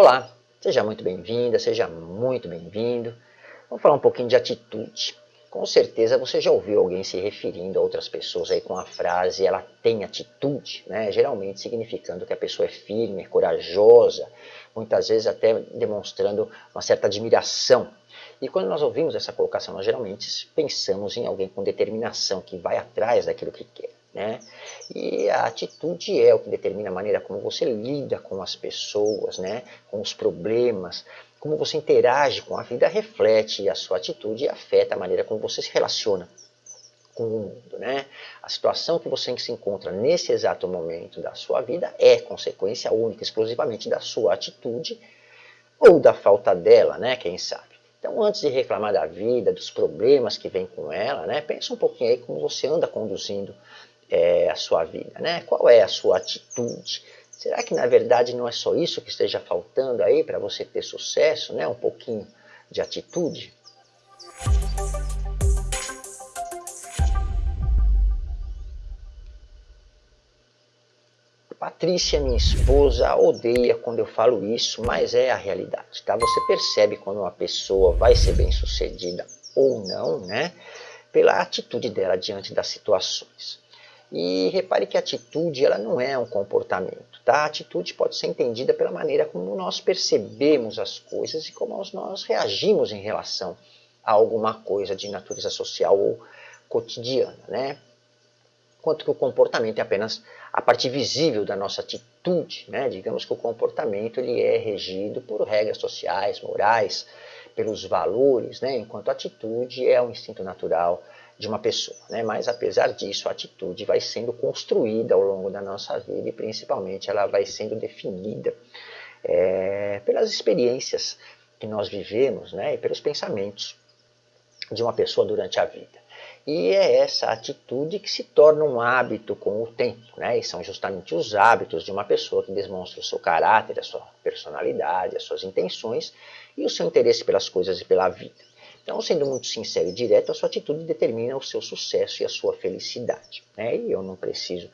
Olá, seja muito bem-vinda, seja muito bem-vindo. Vamos falar um pouquinho de atitude. Com certeza você já ouviu alguém se referindo a outras pessoas aí com a frase ela tem atitude, né? geralmente significando que a pessoa é firme, é corajosa, muitas vezes até demonstrando uma certa admiração. E quando nós ouvimos essa colocação, nós geralmente pensamos em alguém com determinação, que vai atrás daquilo que quer. Né? E a atitude é o que determina a maneira como você lida com as pessoas, né? com os problemas, como você interage com a vida, reflete a sua atitude e afeta a maneira como você se relaciona com o mundo. Né? A situação que você se encontra nesse exato momento da sua vida é consequência única, exclusivamente da sua atitude ou da falta dela, né? quem sabe. Então, antes de reclamar da vida, dos problemas que vem com ela, né, pensa um pouquinho aí como você anda conduzindo é, a sua vida, né? Qual é a sua atitude? Será que na verdade não é só isso que esteja faltando aí para você ter sucesso, né? Um pouquinho de atitude? Patrícia, minha esposa, odeia quando eu falo isso, mas é a realidade, tá? Você percebe quando uma pessoa vai ser bem sucedida ou não, né? Pela atitude dela diante das situações. E repare que a atitude ela não é um comportamento. Tá? A atitude pode ser entendida pela maneira como nós percebemos as coisas e como nós reagimos em relação a alguma coisa de natureza social ou cotidiana. Né? Enquanto que o comportamento é apenas a parte visível da nossa atitude. Né? Digamos que o comportamento ele é regido por regras sociais, morais, pelos valores, né? enquanto a atitude é um instinto natural de uma pessoa. Né? Mas apesar disso, a atitude vai sendo construída ao longo da nossa vida e principalmente ela vai sendo definida é, pelas experiências que nós vivemos né? e pelos pensamentos de uma pessoa durante a vida. E é essa atitude que se torna um hábito com o tempo, né? E são justamente os hábitos de uma pessoa que demonstra o seu caráter, a sua personalidade, as suas intenções e o seu interesse pelas coisas e pela vida. Então, sendo muito sincero e direto, a sua atitude determina o seu sucesso e a sua felicidade. Né? E eu não preciso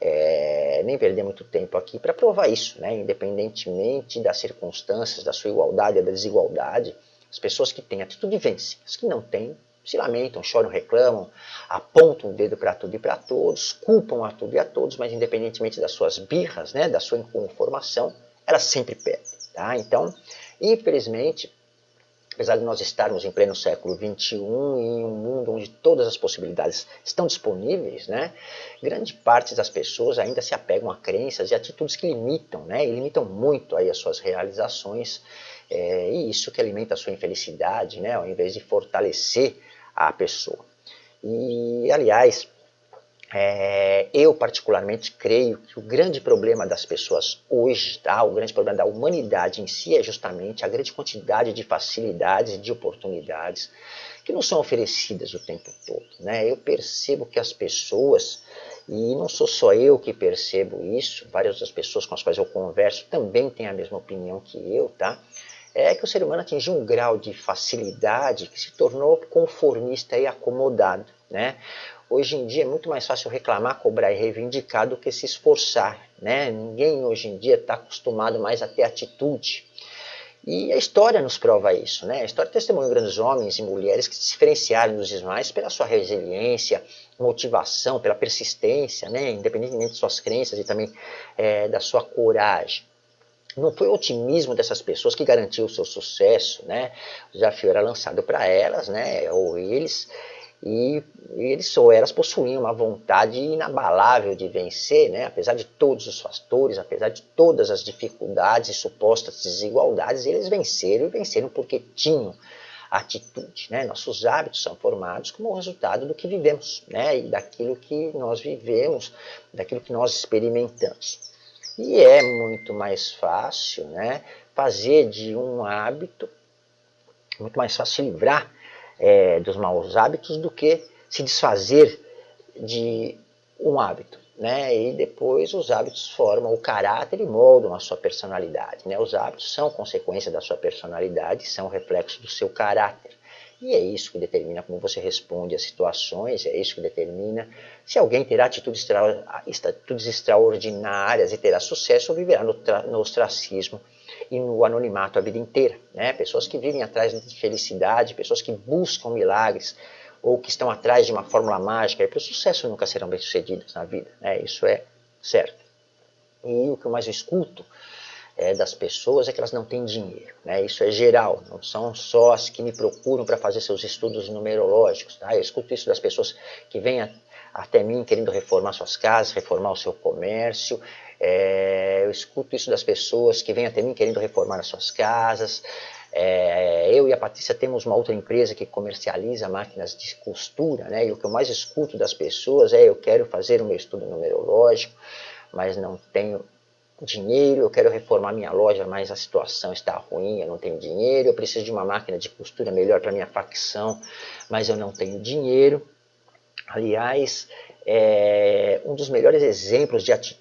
é, nem perder muito tempo aqui para provar isso, né? independentemente das circunstâncias, da sua igualdade ou da desigualdade, as pessoas que têm atitude vencem, as que não têm se lamentam, choram, reclamam, apontam o dedo para tudo e para todos, culpam a tudo e a todos, mas independentemente das suas birras, né, da sua inconformação, elas sempre perdem. Tá? Então, infelizmente, apesar de nós estarmos em pleno século XXI, em um mundo onde todas as possibilidades estão disponíveis, né, grande parte das pessoas ainda se apegam a crenças e atitudes que limitam, né, e limitam muito aí as suas realizações, é, e isso que alimenta a sua infelicidade, né, ao invés de fortalecer a pessoa. E, aliás, é, eu particularmente creio que o grande problema das pessoas hoje, tá, o grande problema da humanidade em si é justamente a grande quantidade de facilidades e de oportunidades que não são oferecidas o tempo todo. Né? Eu percebo que as pessoas, e não sou só eu que percebo isso, várias das pessoas com as quais eu converso também têm a mesma opinião que eu, tá? é que o ser humano atingiu um grau de facilidade que se tornou conformista e acomodado. Né? Hoje em dia é muito mais fácil reclamar, cobrar e reivindicar do que se esforçar. Né? Ninguém hoje em dia está acostumado mais a ter atitude. E a história nos prova isso. Né? A história testemunha grandes homens e mulheres que se diferenciaram dos demais pela sua resiliência, motivação, pela persistência, né? independentemente de suas crenças e também é, da sua coragem. Não foi o otimismo dessas pessoas que garantiu o seu sucesso, né? O desafio era lançado para elas, né? Ou eles, e, eles ou elas possuíam uma vontade inabalável de vencer, né? apesar de todos os fatores, apesar de todas as dificuldades e supostas desigualdades, eles venceram e venceram porque tinham atitude. Né? Nossos hábitos são formados como resultado do que vivemos né? e daquilo que nós vivemos, daquilo que nós experimentamos. E é muito mais fácil né? fazer de um hábito, muito mais fácil livrar é, dos maus hábitos do que se desfazer de um hábito. Né? E depois os hábitos formam o caráter e moldam a sua personalidade. Né? Os hábitos são consequência da sua personalidade, são reflexo do seu caráter. E é isso que determina como você responde às situações, é isso que determina se alguém terá atitudes, atitudes extraordinárias e terá sucesso ou viverá no, no ostracismo no anonimato a vida inteira. Né? Pessoas que vivem atrás de felicidade, pessoas que buscam milagres ou que estão atrás de uma fórmula mágica, e para o sucesso nunca serão bem-sucedidas na vida. Né? Isso é certo. E o que eu mais escuto é, das pessoas é que elas não têm dinheiro. Né? Isso é geral, não são só as que me procuram para fazer seus estudos numerológicos. Tá? Eu escuto isso das pessoas que vêm até mim querendo reformar suas casas, reformar o seu comércio. É, eu escuto isso das pessoas que vêm até mim querendo reformar as suas casas. É, eu e a Patrícia temos uma outra empresa que comercializa máquinas de costura, né? E o que eu mais escuto das pessoas é eu quero fazer o meu estudo numerológico, mas não tenho dinheiro, eu quero reformar minha loja, mas a situação está ruim, eu não tenho dinheiro, eu preciso de uma máquina de costura melhor para minha facção, mas eu não tenho dinheiro. Aliás, é, um dos melhores exemplos de atitude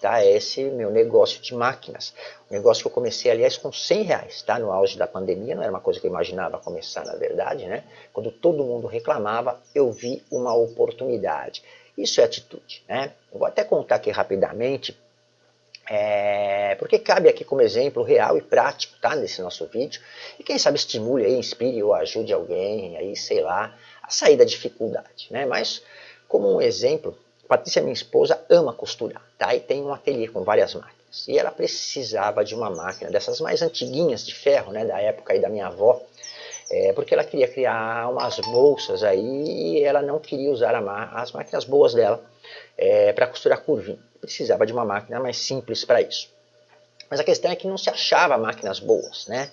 tá, é esse meu negócio de máquinas. Um negócio que eu comecei, aliás, com 100 reais, tá, no auge da pandemia, não era uma coisa que eu imaginava começar, na verdade. Né? Quando todo mundo reclamava, eu vi uma oportunidade. Isso é atitude. Né? Eu vou até contar aqui rapidamente, é, porque cabe aqui como exemplo real e prático tá, nesse nosso vídeo. E quem sabe estimule, aí, inspire ou ajude alguém, aí, sei lá, a sair da dificuldade. Né? Mas como um exemplo, Patrícia, minha esposa, ama costurar, tá? E tem um ateliê com várias máquinas. E ela precisava de uma máquina dessas mais antiguinhas de ferro, né? Da época aí da minha avó. É, porque ela queria criar umas bolsas aí e ela não queria usar as máquinas boas dela é, para costurar curvinha. Precisava de uma máquina mais simples para isso. Mas a questão é que não se achava máquinas boas, né?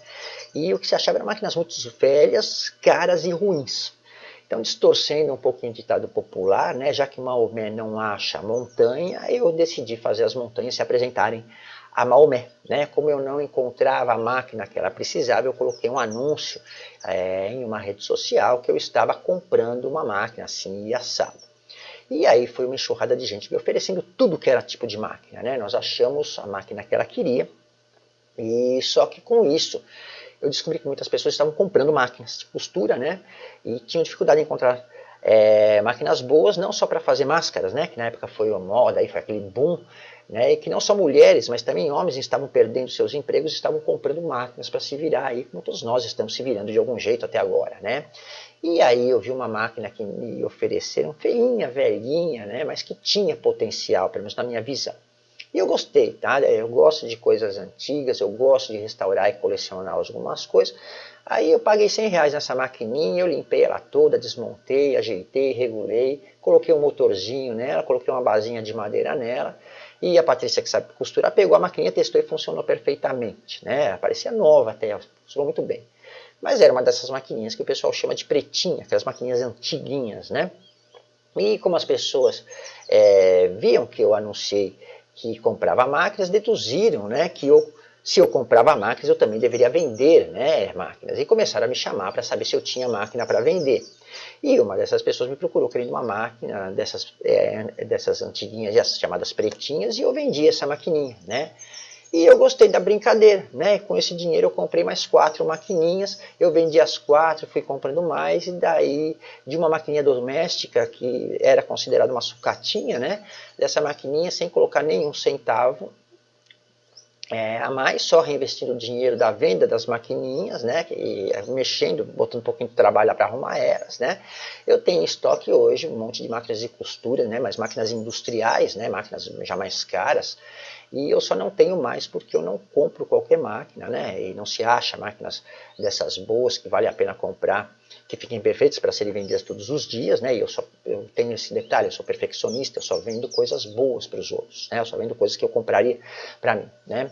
E o que se achava eram máquinas muito velhas, caras e ruins. Então, distorcendo um pouquinho o ditado popular, né, já que Maomé não acha montanha, eu decidi fazer as montanhas se apresentarem a Maomé. Né? Como eu não encontrava a máquina que ela precisava, eu coloquei um anúncio é, em uma rede social que eu estava comprando uma máquina assim e assado. E aí foi uma enxurrada de gente me oferecendo tudo que era tipo de máquina. Né? Nós achamos a máquina que ela queria, e só que com isso eu descobri que muitas pessoas estavam comprando máquinas de costura, né? E tinham dificuldade em encontrar é, máquinas boas, não só para fazer máscaras, né? Que na época foi uma moda, aí foi aquele boom, né? E que não só mulheres, mas também homens estavam perdendo seus empregos, estavam comprando máquinas para se virar aí, como todos nós estamos se virando de algum jeito até agora, né? E aí eu vi uma máquina que me ofereceram, feinha, velhinha, né? Mas que tinha potencial, pelo menos na minha visão. E eu gostei, tá? Eu gosto de coisas antigas, eu gosto de restaurar e colecionar algumas coisas. Aí eu paguei 100 reais nessa maquininha, eu limpei ela toda, desmontei, ajeitei, regulei, coloquei um motorzinho nela, coloquei uma basinha de madeira nela. E a Patrícia, que sabe costurar, pegou a maquininha, testou e funcionou perfeitamente. Né? Parecia nova até, funcionou muito bem. Mas era uma dessas maquininhas que o pessoal chama de pretinha, aquelas maquininhas antiguinhas, né? E como as pessoas é, viam que eu anunciei que comprava máquinas deduziram né, que eu, se eu comprava máquinas, eu também deveria vender né, máquinas. E começaram a me chamar para saber se eu tinha máquina para vender. E uma dessas pessoas me procurou querendo uma máquina dessas, é, dessas antiguinhas, chamadas pretinhas, e eu vendi essa maquininha. Né? E eu gostei da brincadeira, né? Com esse dinheiro eu comprei mais quatro maquininhas, eu vendi as quatro, fui comprando mais, e daí de uma maquininha doméstica, que era considerada uma sucatinha, né? Dessa maquininha, sem colocar nenhum centavo, é, a mais, só reinvestindo o dinheiro da venda das maquininhas, né, e mexendo, botando um pouquinho de trabalho para arrumar elas, né. Eu tenho em estoque hoje um monte de máquinas de costura, né, mas máquinas industriais, né, máquinas já mais caras, e eu só não tenho mais porque eu não compro qualquer máquina, né? E não se acha máquinas dessas boas que vale a pena comprar, que fiquem perfeitas para serem vendidas todos os dias, né? E eu só eu tenho esse detalhe, eu sou perfeccionista, eu só vendo coisas boas para os outros, né? Eu só vendo coisas que eu compraria para mim, né?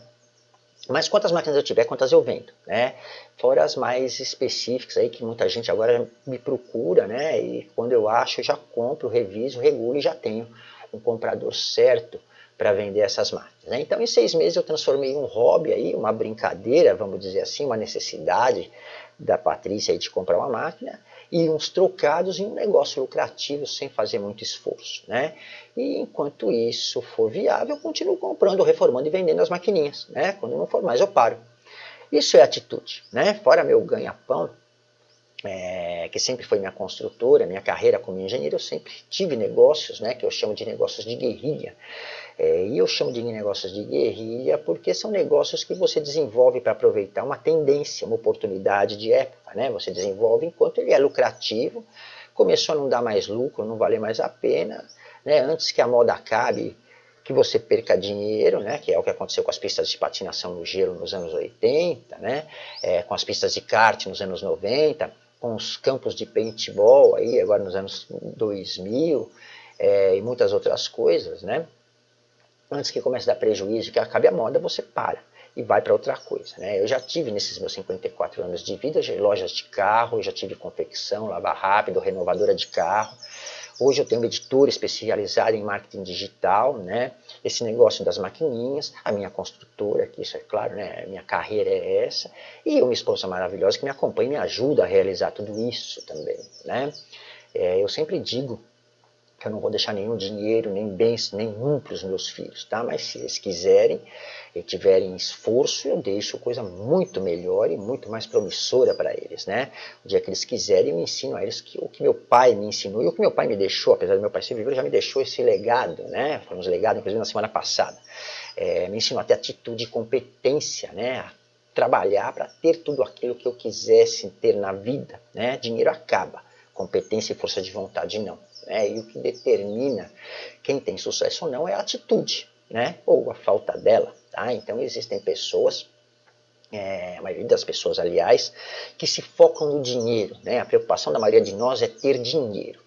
Mas quantas máquinas eu tiver, quantas eu vendo, né? Fora as mais específicas aí que muita gente agora me procura, né? E quando eu acho, eu já compro, reviso, regulo e já tenho um comprador certo para vender essas máquinas. Né? Então, em seis meses eu transformei um hobby aí, uma brincadeira, vamos dizer assim, uma necessidade da Patrícia aí de comprar uma máquina e uns trocados em um negócio lucrativo sem fazer muito esforço. Né? E enquanto isso for viável, eu continuo comprando, reformando e vendendo as maquininhas. Né? Quando não for mais, eu paro. Isso é atitude. Né? Fora meu ganha-pão, é, que sempre foi minha construtora, minha carreira como engenheiro, eu sempre tive negócios, né, que eu chamo de negócios de guerrilha. É, e eu chamo de negócios de guerrilha porque são negócios que você desenvolve para aproveitar uma tendência, uma oportunidade de época. Né? Você desenvolve enquanto ele é lucrativo, começou a não dar mais lucro, não valer mais a pena. Né? Antes que a moda acabe, que você perca dinheiro, né? que é o que aconteceu com as pistas de patinação no gelo nos anos 80, né? É, com as pistas de kart nos anos 90, com os campos de paintball aí, agora nos anos 2000, é, e muitas outras coisas, né? antes que comece a dar prejuízo, que acabe a moda, você para e vai para outra coisa. Né? Eu já tive nesses meus 54 anos de vida lojas de carro, já tive confecção, lava rápido, renovadora de carro. Hoje eu tenho uma editora especializada em marketing digital, né? esse negócio das maquininhas, a minha construtora, que isso é claro, né? minha carreira é essa, e uma esposa maravilhosa que me acompanha e me ajuda a realizar tudo isso também. Né? É, eu sempre digo eu não vou deixar nenhum dinheiro, nem bens, nenhum para os meus filhos, tá? Mas se eles quiserem e tiverem esforço, eu deixo coisa muito melhor e muito mais promissora para eles, né? O dia que eles quiserem, eu ensino a eles que, o que meu pai me ensinou e o que meu pai me deixou, apesar do meu pai ser vivo, já me deixou esse legado, né? Um legado, inclusive, na semana passada. É, me ensinou até atitude e competência, né? Trabalhar para ter tudo aquilo que eu quisesse ter na vida, né? Dinheiro acaba, competência e força de vontade não. Né? E o que determina quem tem sucesso ou não é a atitude, né? ou a falta dela. Tá? Então existem pessoas, é, a maioria das pessoas, aliás, que se focam no dinheiro. Né? A preocupação da maioria de nós é ter dinheiro.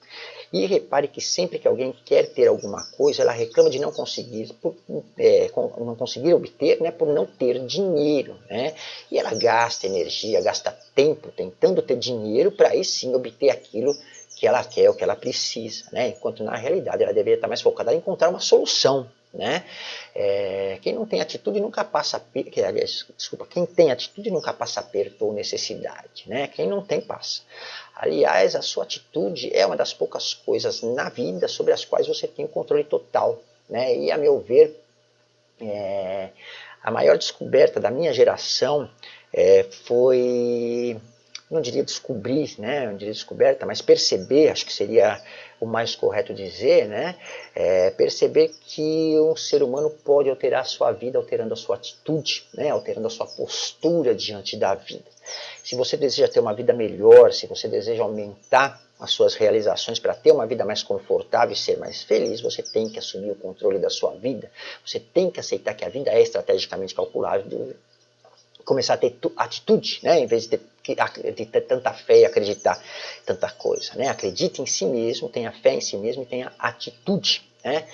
E repare que sempre que alguém quer ter alguma coisa, ela reclama de não conseguir, por, é, não conseguir obter né, por não ter dinheiro. Né? E ela gasta energia, gasta tempo tentando ter dinheiro para aí sim obter aquilo que ela quer, o que ela precisa, né? enquanto na realidade ela deveria estar mais focada em encontrar uma solução. Né? É, quem não tem atitude nunca passa, aliás, desculpa, quem tem atitude nunca passa aperto ou necessidade, né? quem não tem passa. Aliás, a sua atitude é uma das poucas coisas na vida sobre as quais você tem controle total. Né? E a meu ver, é, a maior descoberta da minha geração é, foi não diria descobrir, né, não diria descoberta, mas perceber, acho que seria o mais correto dizer, né, é perceber que um ser humano pode alterar a sua vida alterando a sua atitude, né, alterando a sua postura diante da vida. Se você deseja ter uma vida melhor, se você deseja aumentar as suas realizações para ter uma vida mais confortável e ser mais feliz, você tem que assumir o controle da sua vida, você tem que aceitar que a vida é estrategicamente calculável, começar a ter atitude, né, em vez de ter de ter tanta fé e acreditar tanta coisa. Né? Acredite em si mesmo, tenha fé em si mesmo e tenha atitude. Né?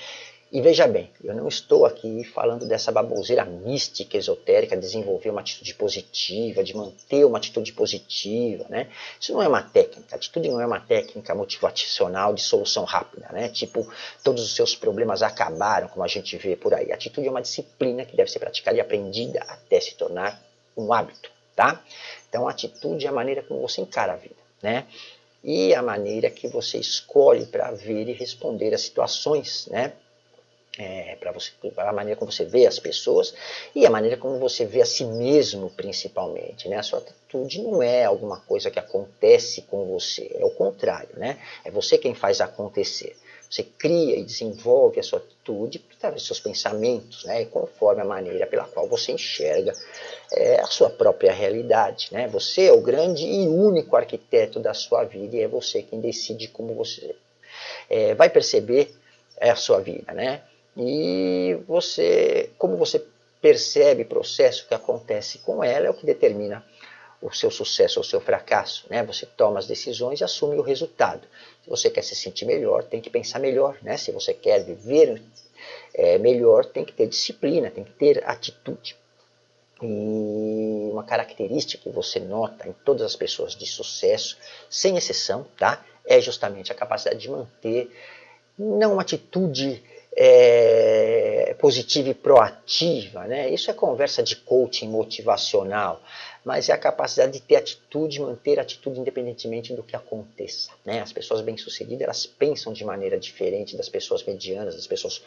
E veja bem, eu não estou aqui falando dessa baboseira mística, esotérica, desenvolver uma atitude positiva, de manter uma atitude positiva, né? Isso não é uma técnica, atitude não é uma técnica motivacional de solução rápida, né? Tipo, todos os seus problemas acabaram, como a gente vê por aí. Atitude é uma disciplina que deve ser praticada e aprendida até se tornar um hábito, tá? Então, atitude é a maneira como você encara a vida, né? E a maneira que você escolhe para ver e responder às situações, né? É, para você, a maneira como você vê as pessoas e a maneira como você vê a si mesmo, principalmente. Né? A sua atitude não é alguma coisa que acontece com você, é o contrário, né? É você quem faz acontecer. Você cria e desenvolve a sua atitude através dos seus pensamentos, né? E conforme a maneira pela qual você enxerga é, a sua própria realidade. Né? Você é o grande e único arquiteto da sua vida e é você quem decide como você é, vai perceber a sua vida. Né? E você, como você percebe o processo que acontece com ela é o que determina o seu sucesso ou o seu fracasso. Né? Você toma as decisões e assume o resultado. Se você quer se sentir melhor, tem que pensar melhor. Né? Se você quer viver é, melhor, tem que ter disciplina, tem que ter atitude. E uma característica que você nota em todas as pessoas de sucesso, sem exceção, tá? é justamente a capacidade de manter não uma atitude é, positiva e proativa, né? Isso é conversa de coaching motivacional, mas é a capacidade de ter atitude, manter atitude independentemente do que aconteça, né? As pessoas bem-sucedidas, elas pensam de maneira diferente das pessoas medianas, das pessoas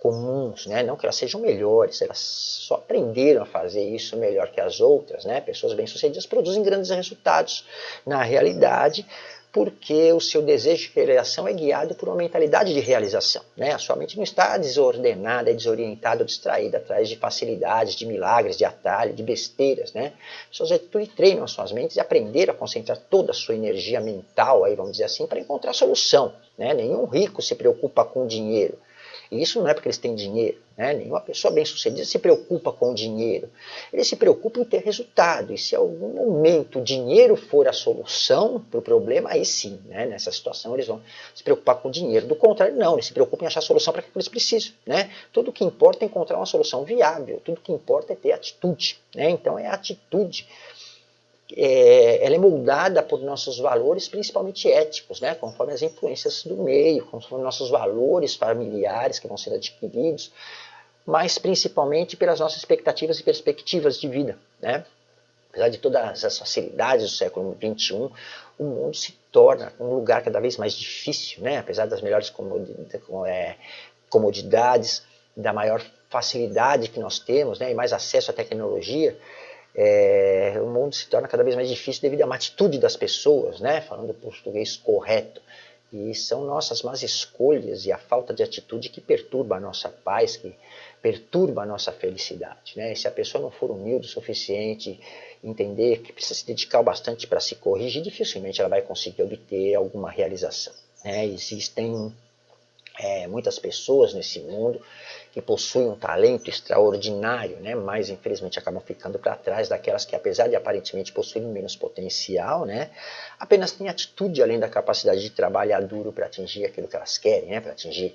comuns, né? Não que elas sejam melhores, elas só aprenderam a fazer isso melhor que as outras, né? Pessoas bem-sucedidas produzem grandes resultados na realidade, porque o seu desejo de realização é guiado por uma mentalidade de realização. Né? A sua mente não está desordenada, desorientada ou distraída atrás de facilidades, de milagres, de atalho, de besteiras. Né? Pessoas atitude treinam as suas mentes e aprenderam a concentrar toda a sua energia mental, aí, vamos dizer assim, para encontrar solução. Né? Nenhum rico se preocupa com dinheiro. E isso não é porque eles têm dinheiro. Né? Nenhuma pessoa bem-sucedida se preocupa com o dinheiro. Ele se preocupa em ter resultado. E se algum momento o dinheiro for a solução para o problema, aí sim, né? nessa situação eles vão se preocupar com o dinheiro. Do contrário, não. Eles se preocupam em achar a solução para que eles precisam. Né? Tudo o que importa é encontrar uma solução viável. Tudo o que importa é ter atitude. Né? Então é a atitude é, ela é moldada por nossos valores, principalmente éticos, né? conforme as influências do meio, conforme nossos valores familiares que vão sendo adquiridos, mas principalmente pelas nossas expectativas e perspectivas de vida. Né? Apesar de todas as facilidades do século XXI, o mundo se torna um lugar cada vez mais difícil, né? apesar das melhores é, comodidades, da maior facilidade que nós temos né? e mais acesso à tecnologia, é, o mundo se torna cada vez mais difícil devido à atitude das pessoas, né? falando português correto. E são nossas más escolhas e a falta de atitude que perturba a nossa paz, que perturba a nossa felicidade. Né? E se a pessoa não for humilde o suficiente, entender que precisa se dedicar bastante para se corrigir, dificilmente ela vai conseguir obter alguma realização. Né? Existem é, muitas pessoas nesse mundo que possuem um talento extraordinário, né, mas infelizmente acabam ficando para trás daquelas que, apesar de aparentemente possuírem menos potencial, né, apenas têm atitude além da capacidade de trabalhar duro para atingir aquilo que elas querem, né, para atingir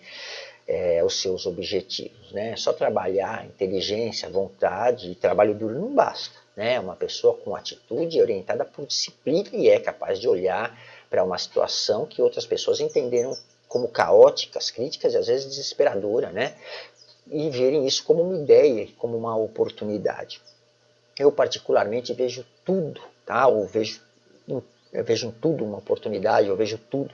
é, os seus objetivos. Né. Só trabalhar, inteligência, vontade e trabalho duro não basta. Né. Uma pessoa com atitude orientada por disciplina e é capaz de olhar para uma situação que outras pessoas entenderam como caóticas, críticas e às vezes desesperadora, né? e verem isso como uma ideia, como uma oportunidade. Eu particularmente vejo tudo, tá? Ou vejo, eu vejo tudo uma oportunidade, eu vejo tudo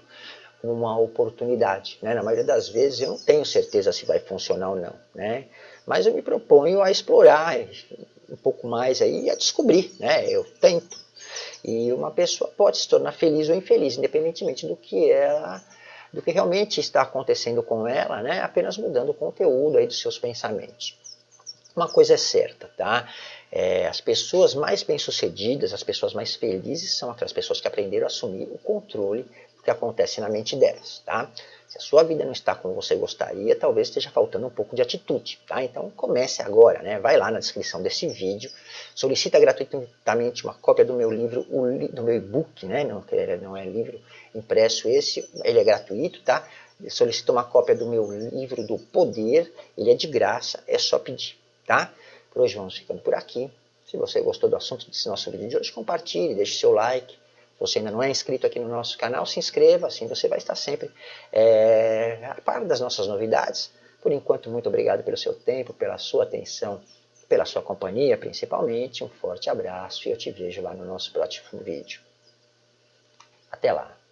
como uma oportunidade. Né? Na maioria das vezes eu não tenho certeza se vai funcionar ou não, né? Mas eu me proponho a explorar um pouco mais aí e a descobrir, né? Eu tento. E uma pessoa pode se tornar feliz ou infeliz, independentemente do que ela do que realmente está acontecendo com ela, né? apenas mudando o conteúdo aí dos seus pensamentos. Uma coisa é certa, tá? É, as pessoas mais bem-sucedidas, as pessoas mais felizes são aquelas pessoas que aprenderam a assumir o controle do que acontece na mente delas, tá? Se a sua vida não está como você gostaria, talvez esteja faltando um pouco de atitude, tá? Então comece agora, né? Vai lá na descrição desse vídeo, solicita gratuitamente uma cópia do meu livro, do meu e-book, né? Não, não é livro impresso esse, ele é gratuito, tá? Solicita uma cópia do meu livro do Poder, ele é de graça, é só pedir, tá? Por hoje vamos ficando por aqui. Se você gostou do assunto desse nosso vídeo de hoje, compartilhe, deixe seu like você ainda não é inscrito aqui no nosso canal, se inscreva, assim você vai estar sempre é, a par das nossas novidades. Por enquanto, muito obrigado pelo seu tempo, pela sua atenção, pela sua companhia, principalmente. Um forte abraço e eu te vejo lá no nosso próximo vídeo. Até lá!